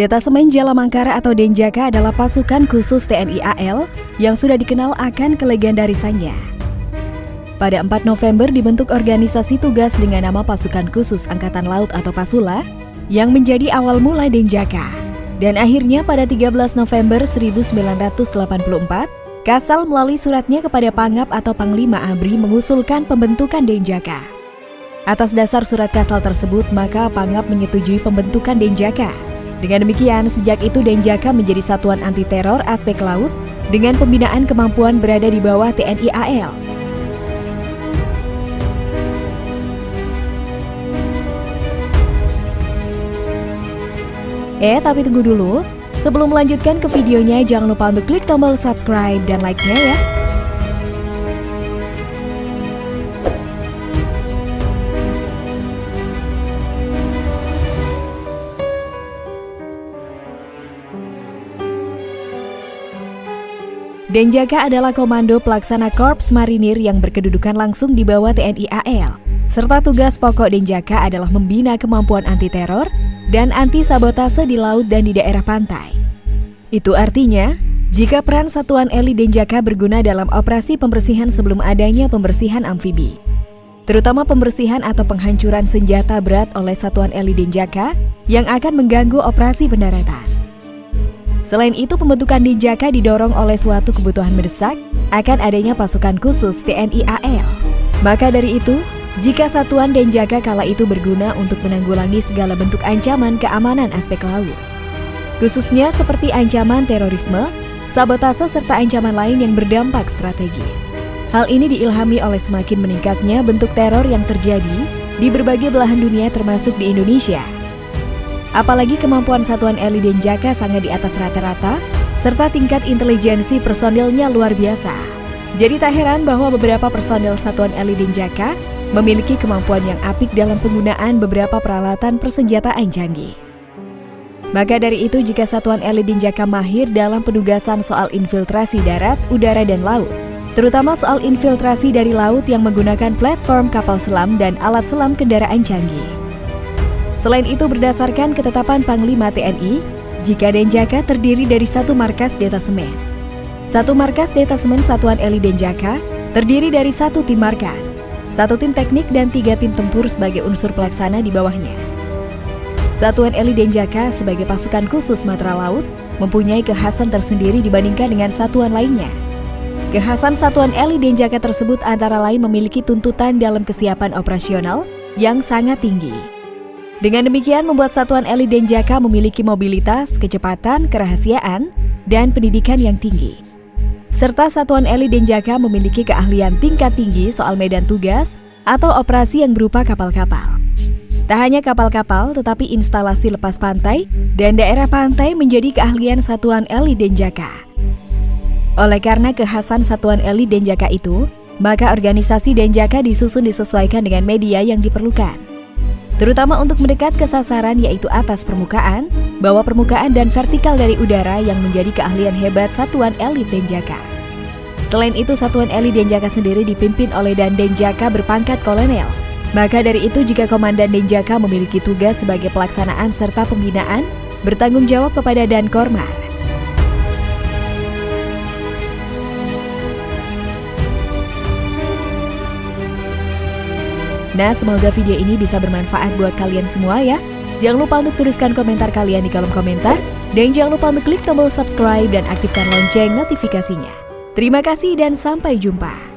Detasemen Jala Mangkara atau Denjaka adalah pasukan khusus TNI AL yang sudah dikenal akan kelegendarisannya. Pada 4 November dibentuk organisasi tugas dengan nama Pasukan Khusus Angkatan Laut atau Pasula yang menjadi awal mula Denjaka. Dan akhirnya pada 13 November 1984, Kasal melalui suratnya kepada Pangap atau Panglima ABRI mengusulkan pembentukan Denjaka. Atas dasar surat Kasal tersebut, maka Pangap menyetujui pembentukan Denjaka. Dengan demikian, sejak itu Denjaka menjadi satuan anti teror aspek laut dengan pembinaan kemampuan berada di bawah TNI AL. Eh, tapi tunggu dulu. Sebelum melanjutkan ke videonya, jangan lupa untuk klik tombol subscribe dan like-nya ya. Denjaka adalah komando pelaksana Korps Marinir yang berkedudukan langsung di bawah TNI AL. Serta tugas pokok Denjaka adalah membina kemampuan anti-teror dan anti-sabotase di laut dan di daerah pantai. Itu artinya, jika peran satuan elit Denjaka berguna dalam operasi pembersihan sebelum adanya pembersihan amfibi, terutama pembersihan atau penghancuran senjata berat oleh satuan elit Denjaka yang akan mengganggu operasi pendaratan. Selain itu, pembentukan Denjaka didorong oleh suatu kebutuhan mendesak akan adanya pasukan khusus TNI AL. Maka dari itu, jika satuan Denjaka kala itu berguna untuk menanggulangi segala bentuk ancaman keamanan aspek laut, khususnya seperti ancaman terorisme, sabotase serta ancaman lain yang berdampak strategis. Hal ini diilhami oleh semakin meningkatnya bentuk teror yang terjadi di berbagai belahan dunia termasuk di Indonesia Apalagi kemampuan satuan Eli Denjaka sangat di atas rata-rata, serta tingkat intelijensi personilnya luar biasa. Jadi tak heran bahwa beberapa personil satuan Eli Denjaka memiliki kemampuan yang apik dalam penggunaan beberapa peralatan persenjataan canggih. Maka dari itu jika satuan Eli Denjaka mahir dalam penugasan soal infiltrasi darat, udara, dan laut, terutama soal infiltrasi dari laut yang menggunakan platform kapal selam dan alat selam kendaraan canggih. Selain itu berdasarkan ketetapan Panglima TNI, jika Denjaka terdiri dari satu markas detasemen. Satu markas detasemen Satuan Eli Denjaka terdiri dari satu tim markas, satu tim teknik dan tiga tim tempur sebagai unsur pelaksana di bawahnya. Satuan Eli Denjaka sebagai pasukan khusus Matra Laut mempunyai kekhasan tersendiri dibandingkan dengan satuan lainnya. Kekhasan Satuan Eli Denjaka tersebut antara lain memiliki tuntutan dalam kesiapan operasional yang sangat tinggi. Dengan demikian membuat Satuan Eli Denjaka memiliki mobilitas, kecepatan, kerahasiaan, dan pendidikan yang tinggi. Serta Satuan Eli Denjaka memiliki keahlian tingkat tinggi soal medan tugas atau operasi yang berupa kapal-kapal. Tak hanya kapal-kapal, tetapi instalasi lepas pantai dan daerah pantai menjadi keahlian Satuan Eli Denjaka. Oleh karena kekhasan Satuan Eli Denjaka itu, maka organisasi Denjaka disusun disesuaikan dengan media yang diperlukan terutama untuk mendekat ke sasaran yaitu atas permukaan, bawah permukaan dan vertikal dari udara yang menjadi keahlian hebat satuan elit Denjaka. Selain itu, satuan elit Denjaka sendiri dipimpin oleh Dan Denjaka berpangkat kolonel. Maka dari itu jika Komandan Denjaka memiliki tugas sebagai pelaksanaan serta pembinaan, bertanggung jawab kepada Dan Kormar. Nah, semoga video ini bisa bermanfaat buat kalian semua ya. Jangan lupa untuk tuliskan komentar kalian di kolom komentar. Dan jangan lupa untuk klik tombol subscribe dan aktifkan lonceng notifikasinya. Terima kasih dan sampai jumpa.